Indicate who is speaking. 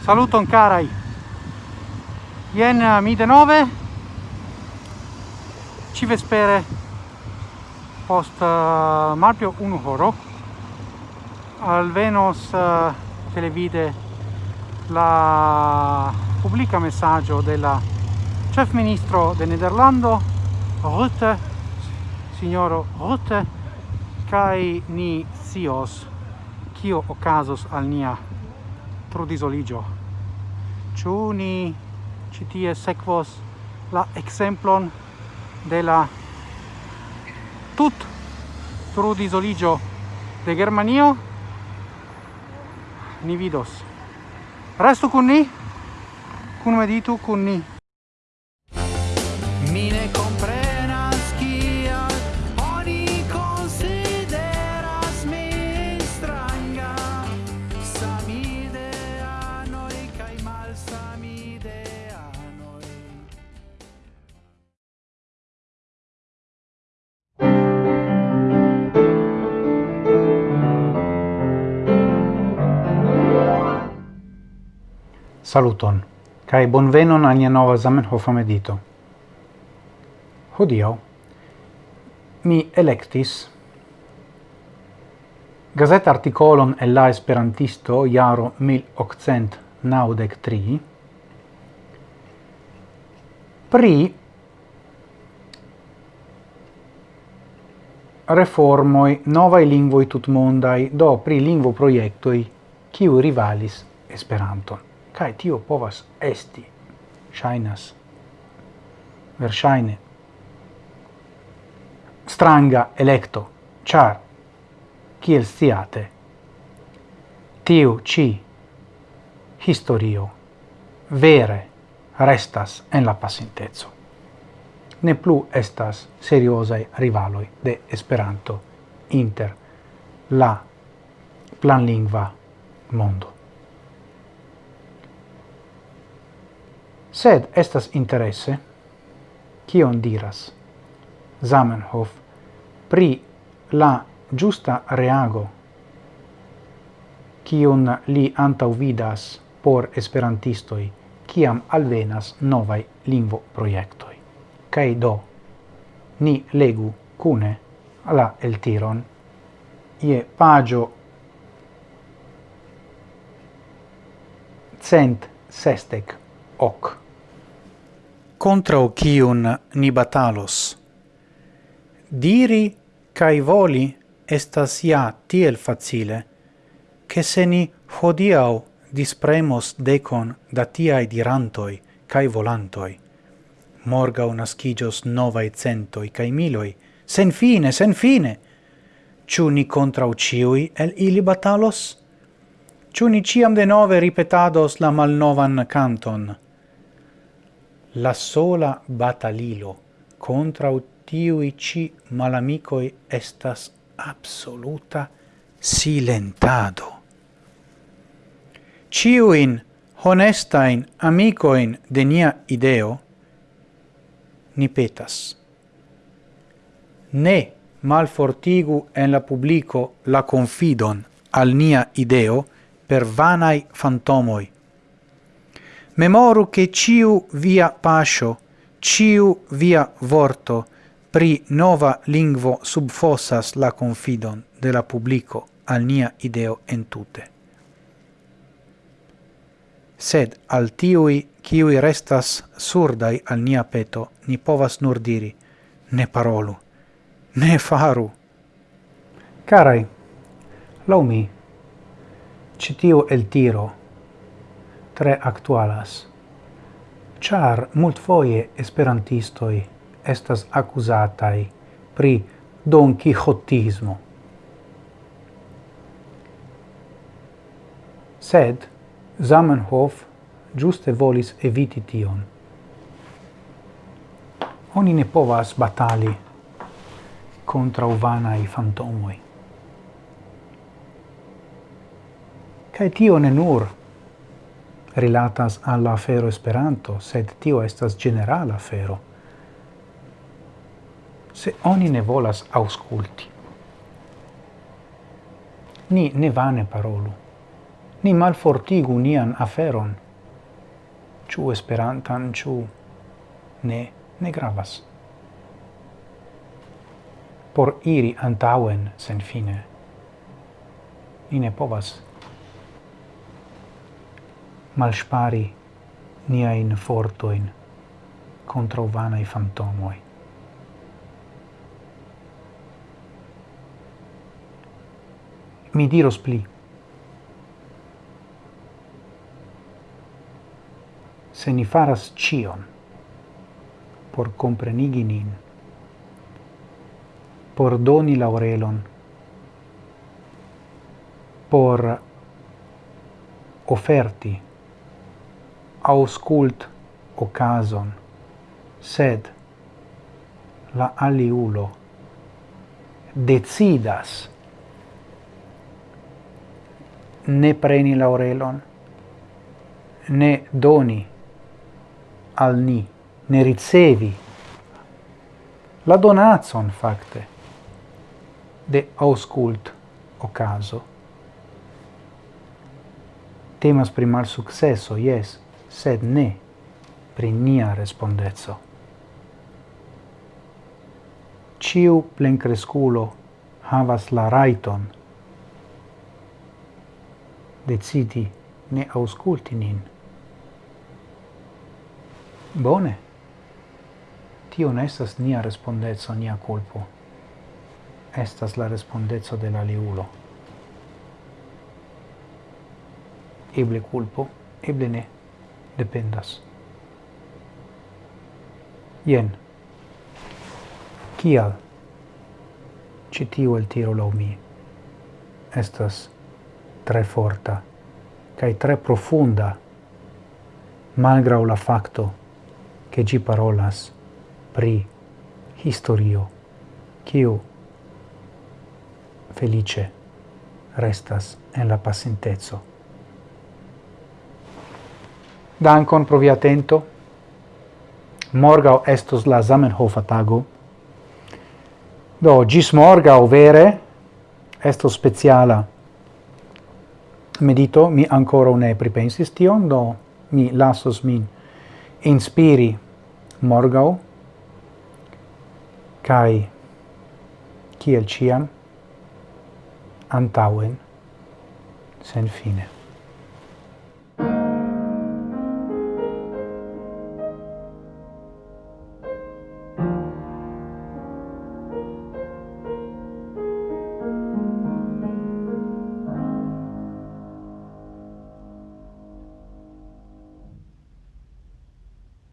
Speaker 1: Saluto Ancarai Yen eh, Mide 9 Civespere Post uh, Marpio 1 Horo Alvenos eh, televide la pubblica messaggio della chef ministro de Nederlando Rutte signoro Rutte kai ni sios kio ocasos al nia prodisoligio ciu ni citie sequos la exemplon de la tut prodisoligio de Germanio? Ni vidos. Restu con ni cum meditu con ni. Saluton, cae bonvenon al nia nova Zamenhofa medito. Hodio, mi electis gazet articolon el la esperantisto jaro 1893 pri reformoi novae lingvoi tutmondai do pri lingvo proiectoi kiu rivalis Esperanton. Kai tio povas esti, shainas, verŝajne stranga electo, char, kiel siate tiu ci historio vere restas en la pasintezzo. Ne plu estas seriosai rivaloi de Esperanto inter la planlingva mondo. sed estas interesse, kion diras Zamenhof pri la giusta reago kion li antaŭvidas por esperantistoi kiam alvenas novai lingvo proiectoi. Kaj do, ni legu cune la eltiron ie pagio cent sestec hoc contra cium ni batalos. Diri cae voli estas ja tiel facile, che se ni hodiau dispremos decon da tiai dirantoi cae volantoi, morgau nascigios novae centoi cae miloi, sen fine, sen fine! Ciu ni contra ciui el ili batalos? Ciu ni ciam de nove ripetados la malnovan canton, la sola batalilo contra tiui ci malamicoi estas absoluta silentado. Ciuin honestain amicoin de nia ideo ni petas. Ne malfortigu en la publico la confidon al nia ideo per vanai fantomoi, memoru che ciu via pascio, ciu via vorto, pri nova lingvo subfossas la confidon de la publico al nia ideo entute. Sed al tiui, ciui restas surdai al nia peto, ni povas nur diri, ne parolu, ne faru. Carai, lau mi, citiu el tiro, tre actualas. Char multfoje esperantistoi estas accusatai pri Don Quixotismo. Sed Zamenhof giuste volis eviti tion. Oni ne povas batali contra uvanai fantomoi. Cae tio ne nur rilatas alla afero Esperanto, sed tio estas generala afero. Se oni ne volas ausculti, ni ne vane parolu, ni malfortigu nian aferon, ciu Esperantan, ciu ne, ne gravas. Por iri antauen sen fine, ni ne povas malspari niain fortoin contro vanai fantomoi. Mi diros pli. Se ni faras cion por comprenigi nin, por doni laurelon, por offerti auscult ocason, sed la aliulo decidas ne preni laurelon, ne doni al ni, ne ricevi la donazon facte de auscult ocaso. Temas pri mal successo, yes, sed ne pri nia respondezzo. Ciu plencresculo havas la raiton decidi ne ausculti nin. Bone. Tio ne estas nia respondezzo, nia culpo. Estas la respondezzo de la liulo. Eble culpo, eble ne dependas. Ien, Kial? citiu el tiro lau mi estas tre forta kai tre profunda malgraŭ la facto che gi parolas pri historio kiu felice restas en la pasinteco. Dankon pro via atento. Morgau estos la Zamenhofa tago. Do, gis morgau vere estos speciala medito, mi ancora ne pripensis tion, do mi lasos min inspiri morgau, kai kiel ciam, antauen, sen fine.